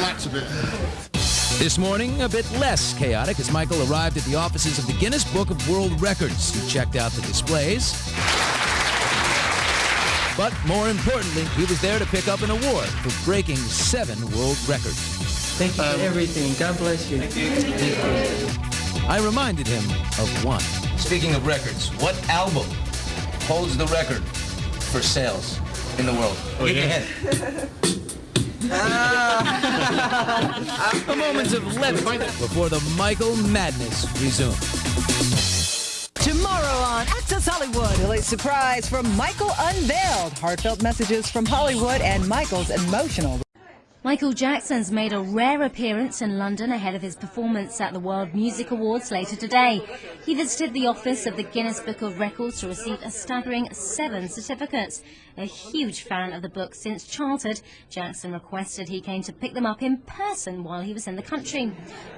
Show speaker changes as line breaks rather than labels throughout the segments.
relax a bit.
This morning, a bit less chaotic as Michael arrived at the offices of the Guinness Book of World Records. He checked out the displays. But more importantly, he was there to pick up an award for breaking seven world records.
Thank you for um, everything. God bless you. Thank you.
I reminded him of one.
Speaking of records, what album holds the record for sales in the world?
Oh,
Give me a
yeah.
hint.
A moment of levity before the Michael Madness resumes.
Tomorrow on Access Hollywood, a late surprise from Michael unveiled. Heartfelt messages from Hollywood and Michael's emotional.
Michael Jackson's made a rare appearance in London ahead of his performance at the World Music Awards later today. He visited the office of the Guinness Book of Records to receive a staggering seven certificates. A huge fan of the book since childhood, Jackson requested he came to pick them up in person while he was in the country.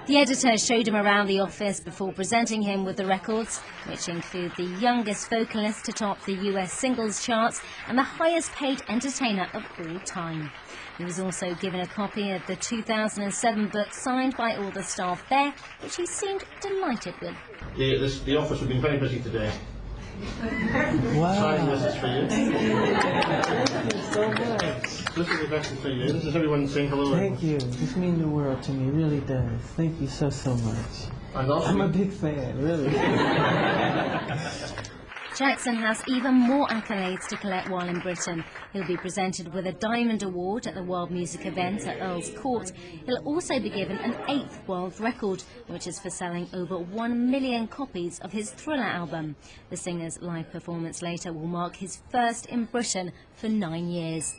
The editor showed him around the office before presenting him with the records, which include the youngest vocalist to top the US singles charts and the highest paid entertainer of all time. He was also given a copy of the 2007 book signed by all the staff there, which he seemed delighted with.
The, this, the office has been very busy today.
Wow.
Signing this is for you.
Thank you so much.
This is the best for you. This is everyone saying hello.
Thank you. This means the world to me. It really does. Thank you so, so much.
And also,
I'm a big fan, really.
Jackson has even more accolades to collect while in Britain. He'll be presented with a Diamond Award at the World Music event at Earl's Court. He'll also be given an eighth world record, which is for selling over one million copies of his Thriller album. The singer's live performance later will mark his first in Britain for nine years.